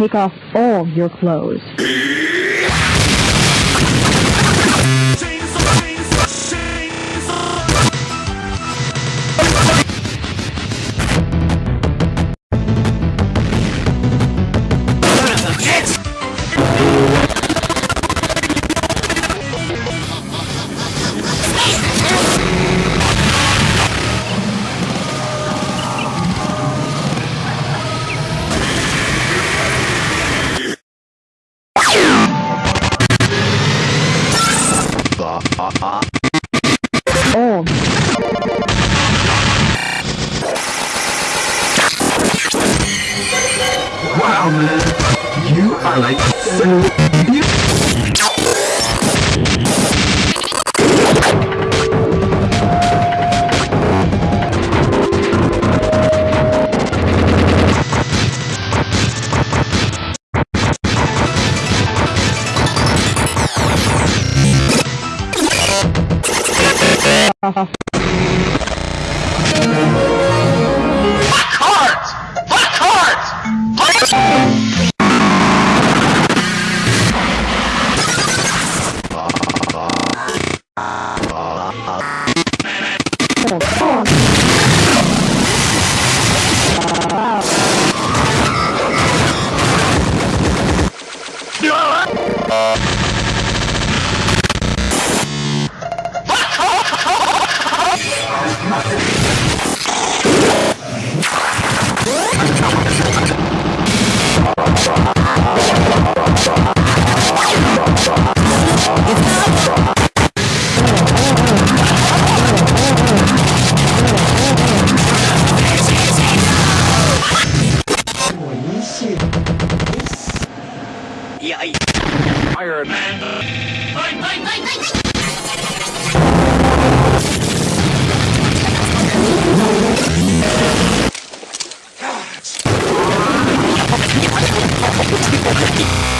take off all your clothes. Wow, man. You are like so beautiful. ha ha. Iron Man. Thank you.